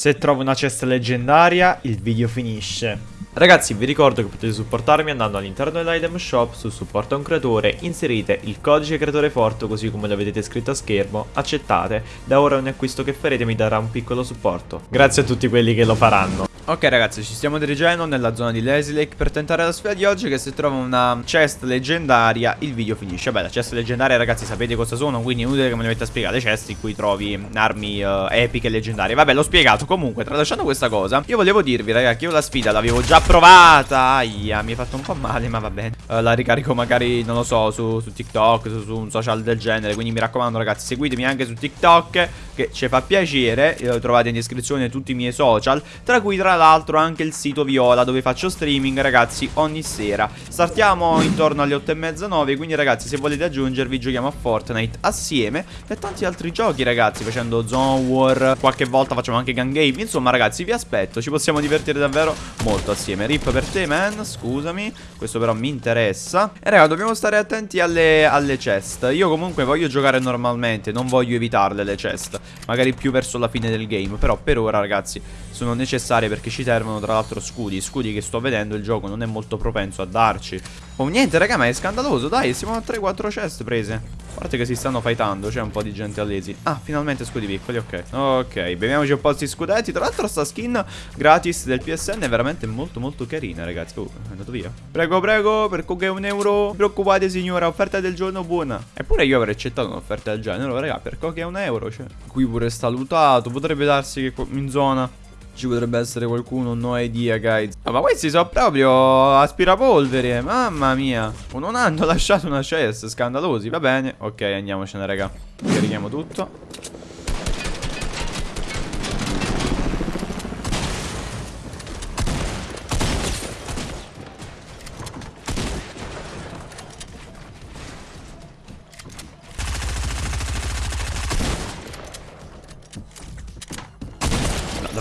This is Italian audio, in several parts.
Se trovo una cesta leggendaria, il video finisce. Ragazzi vi ricordo che potete supportarmi andando all'interno dell'item shop su supporta un creatore, inserite il codice creatore forte così come lo vedete scritto a schermo, accettate, da ora ogni acquisto che farete mi darà un piccolo supporto. Grazie a tutti quelli che lo faranno. Ok ragazzi ci stiamo dirigendo nella zona di Lazy Lake per tentare la sfida di oggi che se trovo una chest leggendaria. Il video finisce. Beh la chest leggendaria ragazzi sapete cosa sono quindi è inutile che me le metta a spiegare. Le chest in cui trovi armi uh, epiche leggendarie. Vabbè l'ho spiegato. Comunque tralasciando questa cosa Io volevo dirvi ragazzi che io la sfida l'avevo già provata. Aia mi è fatto un po' male ma va bene. Uh, La ricarico magari non lo so su, su TikTok su, su, un social del genere. Quindi mi raccomando ragazzi seguitemi anche su TikTok Che ci fa piacere. Uh, Trovate in descrizione tutti i miei social Tra cui tra l'altro anche il sito Viola dove faccio streaming ragazzi ogni sera. Startiamo intorno alle 8 e mezza 9 quindi ragazzi se volete aggiungervi giochiamo a Fortnite assieme e tanti altri giochi ragazzi facendo Zone War qualche volta facciamo anche Gun Game. Insomma ragazzi vi aspetto ci possiamo divertire davvero molto assieme. Rip per te man scusami questo però mi interessa. E raga dobbiamo stare attenti alle, alle chest. Io comunque voglio giocare normalmente non voglio evitarle le chest. Magari più verso la fine del game però per ora ragazzi sono necessarie perché ci servono tra l'altro scudi. Scudi che sto vedendo il gioco non è molto propenso a darci. Oh niente raga ma è scandaloso. Dai siamo a 3-4 chest prese. A parte che si stanno fightando C'è un po' di gente all'esi. Ah finalmente scudi piccoli ok. Ok beviamoci un po' questi scudetti. Tra l'altro sta skin gratis del PSN è veramente molto molto carina ragazzi. Oh è andato via. Prego prego per che un euro. Non preoccupate signora offerta del giorno buona. Eppure io avrei accettato un'offerta del genere Raga per che è un euro cioè. Qui pure sta lutato Potrebbe darsi che in zona ci potrebbe essere qualcuno, no idea guys oh, Ma questi sono proprio aspirapolvere Mamma mia. Non hanno lasciato una chest, scandalosi Va bene, ok andiamocene raga. Carichiamo tutto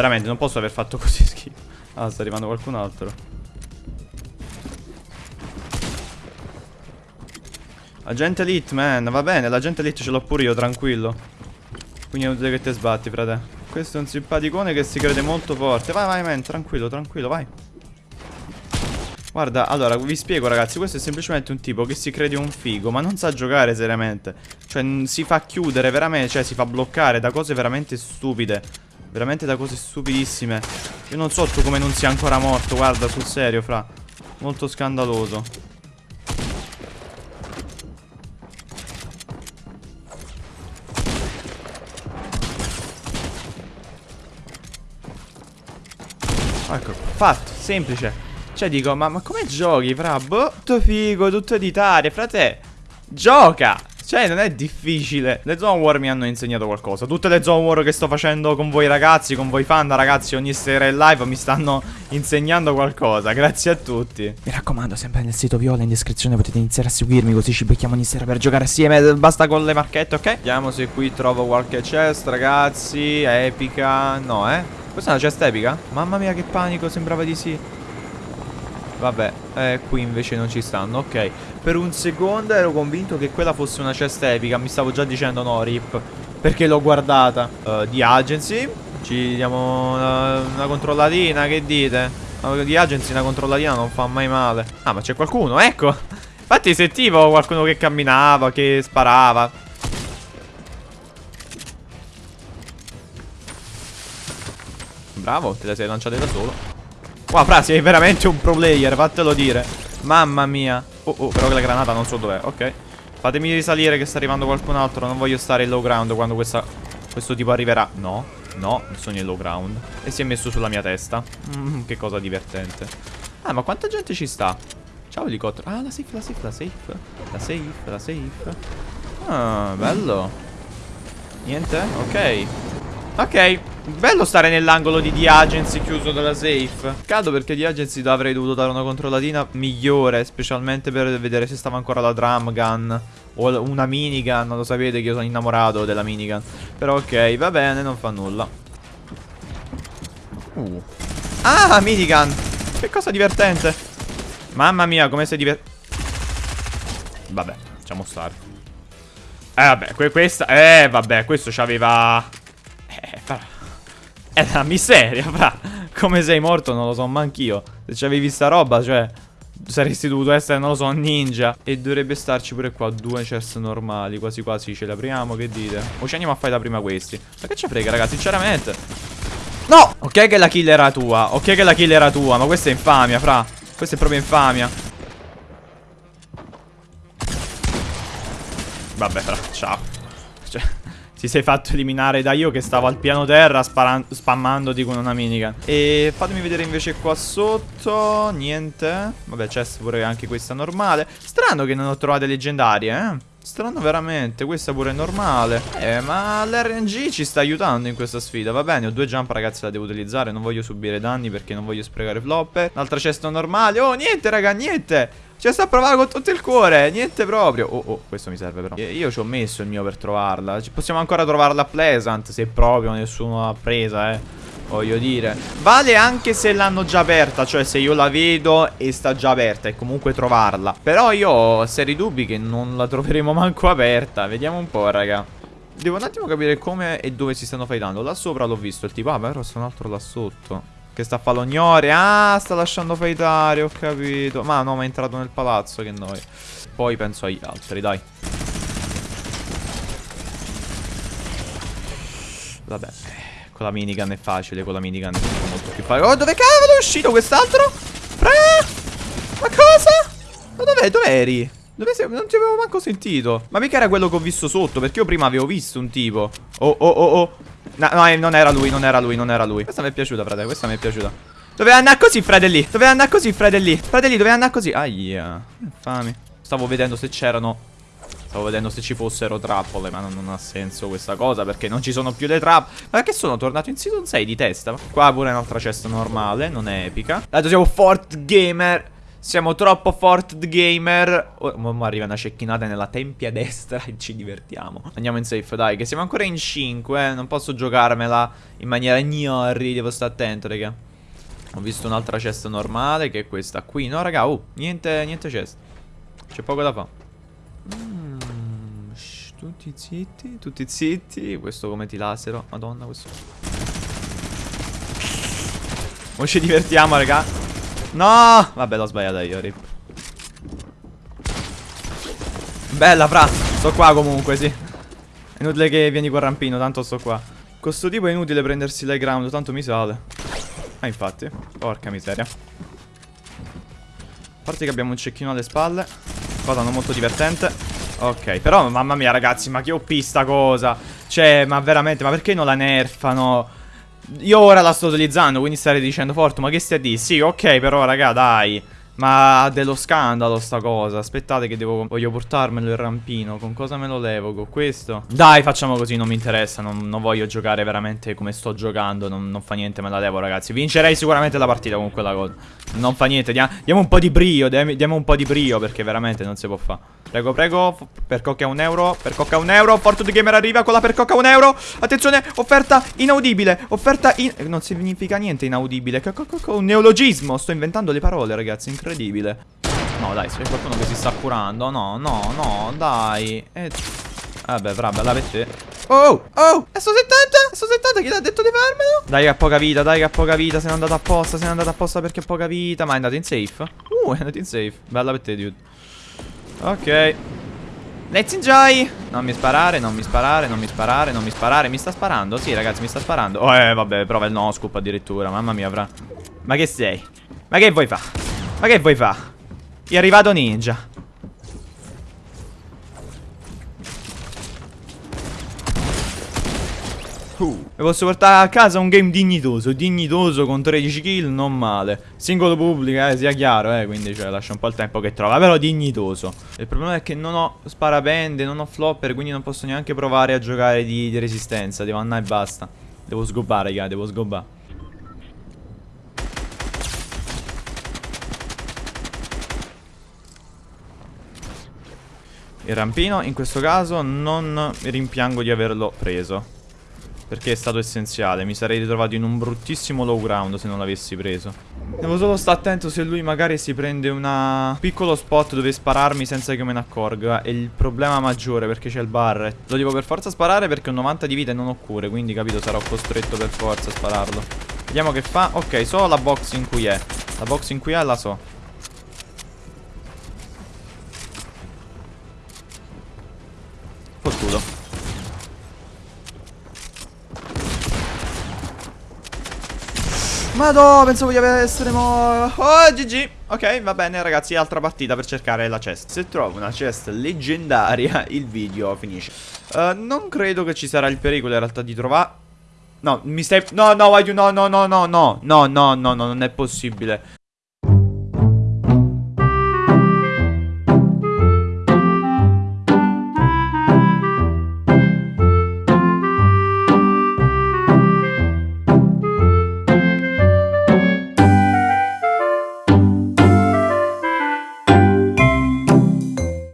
veramente non posso aver fatto così schifo. Ah, sta arrivando qualcun altro. Agente Elite, man. Va bene, l'agente Elite ce l'ho pure io, tranquillo. Quindi inutile che te sbatti, frate. Questo è un simpaticone che si crede molto forte. Vai, vai, man. Tranquillo, tranquillo, vai. Guarda, allora, vi spiego ragazzi, questo è semplicemente un tipo che si crede un figo, ma non sa giocare seriamente. Cioè, si fa chiudere veramente, cioè si fa bloccare da cose veramente stupide. Veramente da cose stupidissime. Io non so tu come non sia ancora morto Guarda sul serio fra. Molto scandaloso. Ecco fatto Semplice. Cioè dico ma, ma come giochi fra? Boh tutto figo Tutto editare Frate. Gioca cioè, non è difficile. Le Zone War mi hanno insegnato qualcosa. Tutte le Zone War che sto facendo con voi ragazzi, con voi fan, ragazzi, ogni sera in live mi stanno insegnando qualcosa. Grazie a tutti. Mi raccomando, sempre nel sito Viola in descrizione potete iniziare a seguirmi, così ci becchiamo ogni sera per giocare assieme. Basta con le marchette, ok? Vediamo se qui trovo qualche chest, ragazzi. Epica. No, eh? Questa è una chest epica? Mamma mia, che panico, sembrava di sì. Vabbè, eh, qui invece non ci stanno, ok. Per un secondo ero convinto che quella fosse una cesta epica Mi stavo già dicendo no, rip Perché l'ho guardata. Uh, Di agency? Ci diamo una, una controllatina, che dite? Di agency una controllatina non fa mai male. Ah, ma c'è qualcuno, ecco. Infatti sentivo qualcuno che camminava, che sparava. Bravo, te la sei lanciata da solo Wow, fra, sei veramente un pro player, fatelo dire. Mamma mia. Oh, oh, però la granata non so dov'è. Ok. Fatemi risalire che sta arrivando qualcun altro. Non voglio stare in low ground quando questa, questo tipo arriverà. No, no, sono in low ground. E si è messo sulla mia testa. Mm, che cosa divertente. Ah, ma quanta gente ci sta? Ciao elicottero. Ah, la safe, la safe, la safe. La safe, la safe. Ah, bello. Niente? Ok. Ok. Bello stare nell'angolo di The Agency chiuso dalla safe. Cado perché The Agency avrei dovuto dare una controllatina migliore Specialmente per vedere se stava ancora la drum gun O una minigun Lo sapete che io sono innamorato della minigun. Però ok, va bene, non fa nulla. Uh. Ah, minigun! Che cosa divertente! Mamma mia, come sei divertente Vabbè, facciamo stare. Eh vabbè, que questa Eh vabbè, questo Eh, però È una miseria, fra. Come sei morto non lo so manch'io. Se c'avevi sta roba, cioè... Saresti dovuto essere, non lo so, ninja E dovrebbe starci pure qua due chest normali Quasi quasi ce le apriamo, che dite? O ci andiamo a fare da prima questi Ma che ci frega, ragazzi, sinceramente No! Ok che la kill era tua Ok che la kill era tua Ma questa è infamia, fra Questa è proprio infamia Vabbè, fra, ciao Cioè ti sei fatto eliminare da io che stavo al piano terra spammandoti con una minigun E fatemi vedere invece qua sotto. Niente. Vabbè c'è pure anche questa normale. Strano che non ho trovate leggendarie eh. Strano veramente, questa pure è normale. Eh ma l'RNG ci sta aiutando in questa sfida. Va bene, ho due jump ragazzi la devo utilizzare. Non voglio subire danni perché non voglio sprecare flopper L'altra cesto normale. Oh niente raga, niente ci sta a provare con tutto il cuore Niente proprio. Oh oh questo mi serve però. Io ci ho messo il mio per trovarla. Possiamo ancora trovarla a Pleasant Se proprio nessuno l'ha presa eh. Voglio dire. Vale anche se l'hanno già aperta Cioè se io la vedo e sta già aperta E comunque trovarla. Però io ho seri dubbi che non la troveremo manco aperta. Vediamo un po' raga. Devo un attimo capire come e dove si stanno fightando. Là sopra l'ho visto il tipo Ah però c'è un altro là sotto che sta a falognore Ah sta lasciando fightare Ho capito Ma no ma è entrato nel palazzo Che noi Poi penso agli altri dai Vabbè Con la minigun è facile Con la minigun è molto più facile Oh dove cavolo è uscito quest'altro? Ma cosa? Ma dov'è? Dov'eri? Dove sei? Non ti avevo manco sentito Ma mica era quello che ho visto sotto Perché io prima avevo visto un tipo Oh oh oh oh No, no, eh, non era lui, non era lui, non era lui. Questa mi è piaciuta, frate, questa mi è piaciuta. Doveva andare così, fratelli. Doveva andare così, fratelli. Fratelli, doveva andare così. Aia. Infami. Stavo vedendo se c'erano... Stavo vedendo se ci fossero trappole, ma non, non, ha senso questa cosa, perché non ci sono più le trappole. Ma perché sono tornato in season 6 di testa? Qua pure un'altra cesta normale, non è epica. Adesso siamo Fort Gamer. Siamo troppo Fort Gamer. Oh, ma arriva una cecchinata nella tempia destra e ci divertiamo. Andiamo in safe, dai, che siamo ancora in 5, eh. Non posso giocarmela in maniera gnori, devo stare attento, raga. Ho visto un'altra cesta normale, che è questa qui. No, raga, oh, niente, niente cesta. C'è poco da fare. Mm, tutti zitti, tutti zitti. Questo come ti lasero. Madonna, questo... Ora ci divertiamo, raga. No! Vabbè, l'ho sbagliata io, rip. Bella, fra. Sto qua comunque, sì. È inutile che vieni col rampino, tanto sto qua. Con sto tipo è inutile prendersi l'high ground, tanto mi sale. Ah, infatti. Porca miseria. A parte che abbiamo un cecchino alle spalle. Cosa non molto divertente. Ok, però mamma mia ragazzi, ma che OP sta cosa. Cioè, ma veramente, ma perché non la nerfano? Io ora la sto utilizzando, quindi starei dicendo Fortu, ma che stai a dire? Sì, ok, però raga, dai. Ma dello scandalo sta cosa. Aspettate che devo Voglio portarmelo il rampino. Con cosa me lo levo? Con questo? Dai facciamo così Non mi interessa. Non, non voglio giocare veramente come sto giocando. Non, non, fa niente Me la levo ragazzi. Vincerei sicuramente la partita con quella cosa. Non fa niente. Diamo, diamo un po' di brio diamo, diamo, un po' di brio Perché veramente non si può fare Prego prego. Per cocca un euro. Per cocca un euro. Fortune Gamer arriva con la per cocca un euro. Attenzione Offerta inaudibile. Offerta in... Non significa niente inaudibile. Un neologismo. Sto inventando le parole ragazzi. Incredibile incredibile No dai, c'è qualcuno che si sta curando No, no, no, dai eh... Vabbè, fra, bella per te Oh, oh, è sto 70? È sto 70, chi l'ha detto di farmelo? Dai che ha poca vita, dai che ha poca vita Se n'è andato apposta, se n'è andato apposta perché ha poca vita Ma è andato in safe? Uh, è andato in safe Bella per te, dude Ok Let's enjoy Non mi sparare, non mi sparare, non mi sparare, non mi sparare Mi sta sparando? Sì ragazzi, mi sta sparando Oh, eh, vabbè, prova il no scoop addirittura Mamma mia, fra Ma che sei? Ma che vuoi fare? Ma che vuoi fa? È arrivato ninja. Mi posso portare a casa un game dignitoso Dignitoso con 13 kill, non male. Singolo pubblico, eh, sia chiaro, eh Quindi cioè, lascia un po' il tempo che trova Però dignitoso. Il problema è che non ho sparapende, non ho flopper Quindi non posso neanche provare a giocare di, di resistenza. Devo andare e basta. Devo sgobbare, raga, devo sgobbare Il rampino in questo caso non rimpiango di averlo preso Perché è stato essenziale. Mi sarei ritrovato in un bruttissimo low ground se non l'avessi preso. Devo solo stare attento se lui magari si prende un piccolo spot dove spararmi senza che me ne accorga. È il problema maggiore perché c'è il barret. Lo devo per forza sparare perché ho 90 di vita e non ho cure. Quindi capito sarò costretto per forza a spararlo. Vediamo che fa. Ok, so la box in cui è. La box in cui è la so. Madò, pensavo di essere mo... Oh, GG. Ok, va bene ragazzi, altra partita per cercare la chest. Se trovo una chest leggendaria, il video finisce. Uh, non credo che ci sarà il pericolo in realtà di trovare... No, mi stai... No, no, no, no, no, no, no, no, no, no, no, non è possibile.